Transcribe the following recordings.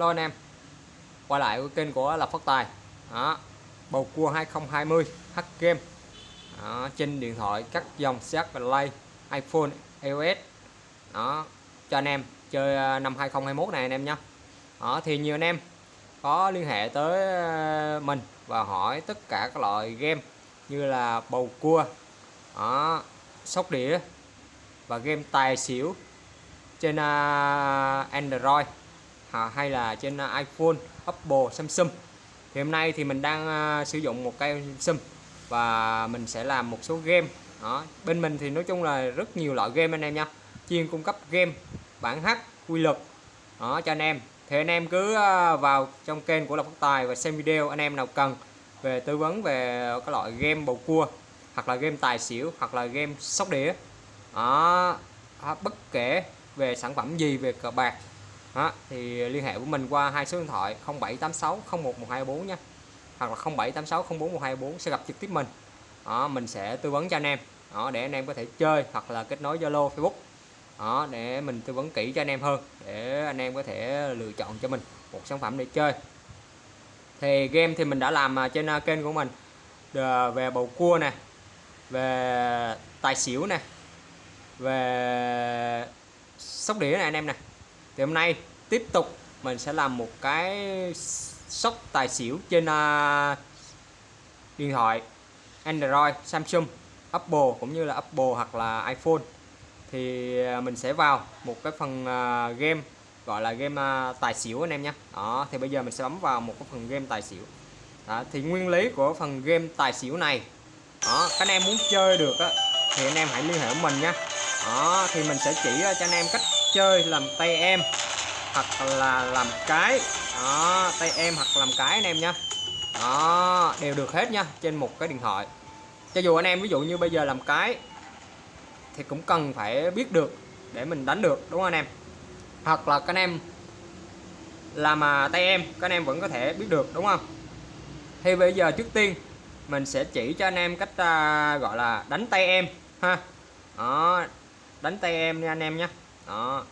Hello anh em. Quay lại với kênh của Lập Phát Tài. Đó. Bầu cua 2020 H Game. Đó. Trên điện thoại các dòng set Play iPhone iOS. Đó cho anh em chơi à, năm 2021 này anh em nhé đó thì nhiều anh em có liên hệ tới à, mình và hỏi tất cả các loại game như là bầu cua đó, sóc đĩa và game tài xỉu trên à, Android à, hay là trên à, iPhone, Apple, Samsung. Thì hôm nay thì mình đang à, sử dụng một cây Samsung và mình sẽ làm một số game. Đó bên mình thì nói chung là rất nhiều loại game anh em nha. Chuyên cung cấp game bản hát quy luật. Đó cho anh em. Thì anh em cứ à, vào trong kênh của Lộc Phát Tài và xem video anh em nào cần về tư vấn về các loại game bầu cua hoặc là game tài xỉu hoặc là game sóc đĩa. Đó bất kể về sản phẩm gì về cờ bạc đó, thì liên hệ với mình qua hai số điện thoại 0786 01124 nha. Hoặc là 0786 04124 sẽ gặp trực tiếp mình. Đó, mình sẽ tư vấn cho anh em. Đó, để anh em có thể chơi hoặc là kết nối Zalo Facebook. Đó, để mình tư vấn kỹ cho anh em hơn để anh em có thể lựa chọn cho mình một sản phẩm để chơi. Thì game thì mình đã làm à, trên à, kênh của mình à, về bầu cua nè về tài xỉu nè về sóc đĩa này anh em nè thì hôm nay tiếp tục mình sẽ làm một cái sóc tài xỉu trên uh, điện thoại Android Samsung Apple cũng như là Apple hoặc là iPhone. Thì à, mình sẽ vào một cái phần uh, game gọi là game uh, tài xỉu anh em nhé. Đó thì bây giờ mình sẽ bấm vào một cái phần game tài xỉu. Đó, thì nguyên lý của phần game tài xỉu này đó các anh em muốn chơi được á, thì anh em hãy liên hệ với mình nha đó thì mình sẽ chỉ cho anh em cách chơi làm tay em hoặc là làm cái. Đó tay em hoặc làm cái anh em nha. Đó đều được hết nha trên một cái điện thoại. Cho dù anh em ví dụ như bây giờ làm cái thì cũng cần phải biết được để mình đánh được đúng không anh em? Hoặc là các anh em làm mà tay em các anh em vẫn có thể biết được đúng không? Thì bây giờ trước tiên mình sẽ chỉ cho anh em cách uh, gọi là đánh tay em ha. Đó đánh tay em nha anh em nhé đó.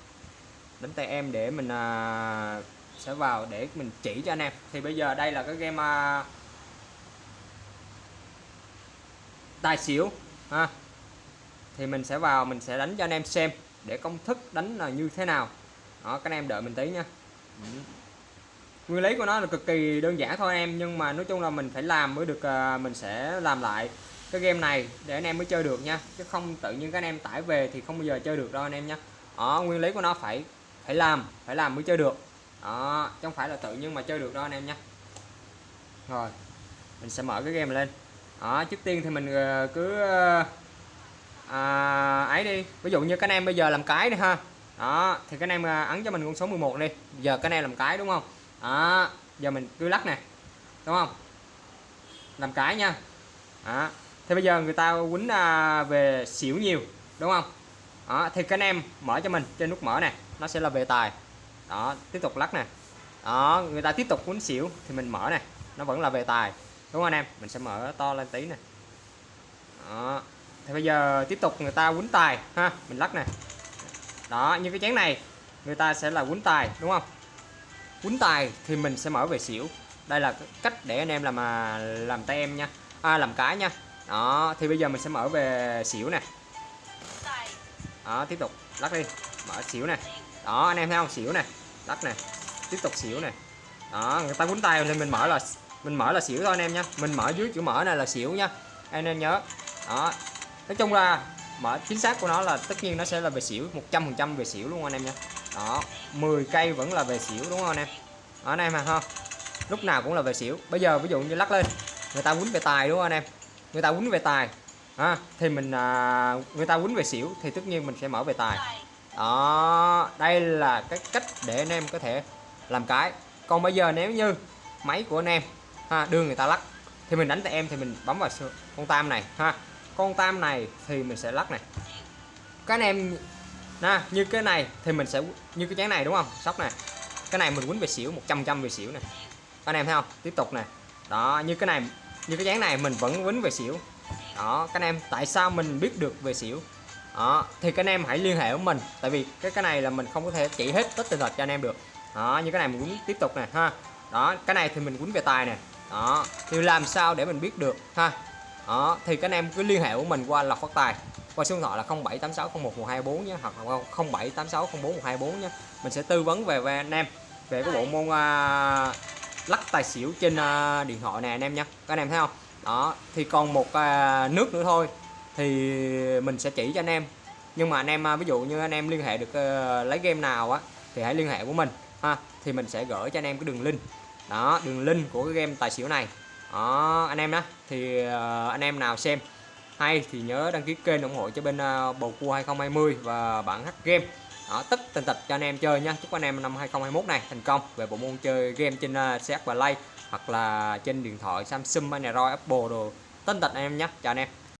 Đánh tay em để mình à, sẽ vào để mình chỉ cho anh em. Thì bây giờ đây là cái game à, tài xỉu ha. Thì mình sẽ vào mình sẽ đánh cho anh em xem để công thức đánh là như thế nào. Đó các anh em đợi mình tí nha. Nguyên lý của nó là cực kỳ đơn giản thôi anh em nhưng mà nói chung là mình phải làm mới được à, mình sẽ làm lại cái game này để anh em mới chơi được nha. Chứ không tự nhiên các anh em tải về thì không bao giờ chơi được đâu anh em nhé đó nguyên lý của nó phải phải làm phải làm mới chơi được. Đó chứ không phải là tự nhiên mà chơi được đó anh em nhé. Rồi mình sẽ mở cái game lên. Đó trước tiên thì mình ờ, cứ ờ, à, ấy đi. Ví dụ như các anh em bây giờ làm cái đi ha. Đó thì các anh em ờ, ấn cho mình con số 11 đi. Giờ các anh em làm cái đúng không? Đó giờ mình cứ lắc nè đúng không? Làm cái nha. Đó thì bây giờ người ta quýnh à, về xỉu nhiều đúng không? Đó thì các anh em mở cho mình trên nút mở này nó sẽ là về tài. Đó tiếp tục lắc nè. Đó người ta tiếp tục quấn xỉu thì mình mở này nó vẫn là về tài. Đúng không anh em? Mình sẽ mở to lên tí nè. Đó thì bây giờ tiếp tục người ta quấn tài ha mình lắc nè. Đó như cái chén này người ta sẽ là quấn tài đúng không? Quấn tài thì mình sẽ mở về xỉu. Đây là cách để anh em làm mà làm tay em nha à, làm cái nha. Đó thì bây giờ mình sẽ mở về xỉu nè đó, tiếp tục. Lắc đi. Mở xỉu này đó, anh em thấy không? Xỉu này lắc này tiếp tục xỉu này đó, người ta quấn tay nên mình mở là, mình mở là xỉu thôi anh em nha. Mình mở dưới chữ mở này là xỉu nha. Anh em nhớ. Đó. Nói chung là mở chính xác của nó là tất nhiên nó sẽ là về xỉu 100% về xỉu luôn anh em nha. Đó 10 cây vẫn là về xỉu đúng không anh em? Đó, anh em mà không? Lúc nào cũng là về xỉu. Bây giờ ví dụ như lắc lên, người ta quýnh về tài đúng không anh em? Người ta quýnh về tài à, thì mình à, người ta quýnh về xỉu thì tất nhiên mình sẽ mở về tài. Đó đây là cái cách để anh em có thể làm cái. Còn bây giờ nếu như máy của anh em ha, đưa người ta lắc thì mình đánh tay em thì mình bấm vào con tam này ha. Con tam này thì mình sẽ lắc này. Các anh em nè như cái này thì mình sẽ như cái chén này đúng không? Sóc này. Cái này mình quýnh về xỉu 100 trăm về xỉu này. Anh em thấy không? Tiếp tục này. Đó như cái này như cái chén này mình vẫn quýnh về xỉu đó các anh em tại sao mình biết được về xỉu? Đó thì các anh em hãy liên hệ với mình tại vì cái cái này là mình không có thể chỉ hết tất tình thật cho anh em được. Đó như cái này mình cũng tiếp tục nè ha. Đó cái này thì mình quýnh về tài nè. Đó thì làm sao để mình biết được ha? Đó thì các anh em cứ liên hệ của mình qua lọc phát tài qua số điện thoại là 0786011124 nhé hoặc là 0786041124 nhé. Mình sẽ tư vấn về về anh em về cái bộ môn uh, lắc tài xỉu trên uh, điện thoại này anh em nhé. Các anh em thấy không? Đó thì còn một à, nước nữa thôi thì mình sẽ chỉ cho anh em. Nhưng mà anh em à, ví dụ như anh em liên hệ được uh, lấy game nào á thì hãy liên hệ của mình ha. Thì mình sẽ gửi cho anh em cái đường link. Đó đường link của cái game tài xỉu này. Đó anh em đó thì uh, anh em nào xem hay thì nhớ đăng ký kênh ủng hộ cho bên uh, bầu cua 2020 và bản hack game. Đó tất tần tật cho anh em chơi nha chúc anh em năm 2021 này thành công. Về bộ môn chơi game trên uh, CH Play hoặc là trên điện thoại Samsung Android Apple đồ. Tên tật anh em nhé. Chào anh em.